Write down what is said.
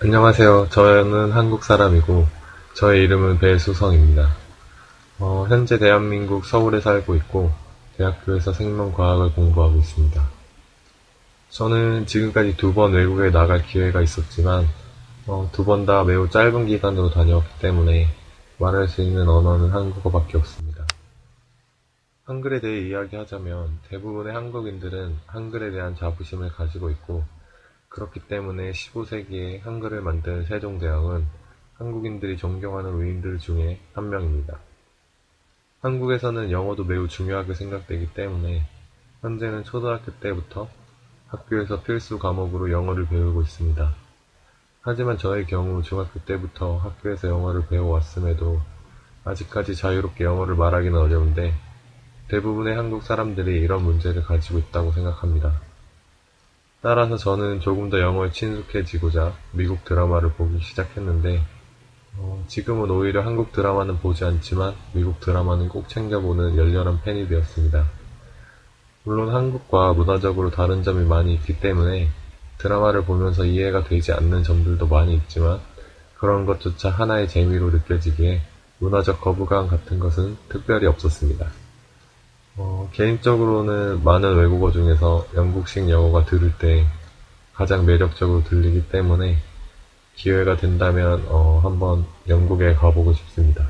안녕하세요. 저는 한국 사람이고, 저의 이름은 배수성입니다. 어, 현재 대한민국 서울에 살고 있고, 대학교에서 생명과학을 공부하고 있습니다. 저는 지금까지 두 번 외국에 나갈 기회가 있었지만, 어, 두 번 다 매우 짧은 기간으로 다녀왔기 때문에 말할 수 있는 언어는 한국어밖에 없습니다. 한글에 대해 이야기하자면 대부분의 한국인들은 한글에 대한 자부심을 가지고 있고, 그렇기 때문에 15세기에 한글을 만든 세종대왕은 한국인들이 존경하는 위인들 중에 한 명입니다. 한국에서는 영어도 매우 중요하게 생각되기 때문에 현재는 초등학교 때부터 학교에서 필수 과목으로 영어를 배우고 있습니다. 하지만 저의 경우 중학교 때부터 학교에서 영어를 배워왔음에도 아직까지 자유롭게 영어를 말하기는 어려운데 대부분의 한국 사람들이 이런 문제를 가지고 있다고 생각합니다. 따라서 저는 조금 더 영어에 친숙해지고자 미국 드라마를 보기 시작했는데 어, 지금은 오히려 한국 드라마는 보지 않지만 미국 드라마는 꼭 챙겨보는 열렬한 팬이 되었습니다. 물론 한국과 문화적으로 다른 점이 많이 있기 때문에 드라마를 보면서 이해가 되지 않는 점들도 많이 있지만 그런 것조차 하나의 재미로 느껴지기에 문화적 거부감 같은 것은 특별히 없었습니다. 어, 개인적으로는 많은 외국어 중에서 영국식 영어가 들을 때 가장 매력적으로 들리기 때문에 기회가 된다면 어, 한번 영국에 가보고 싶습니다.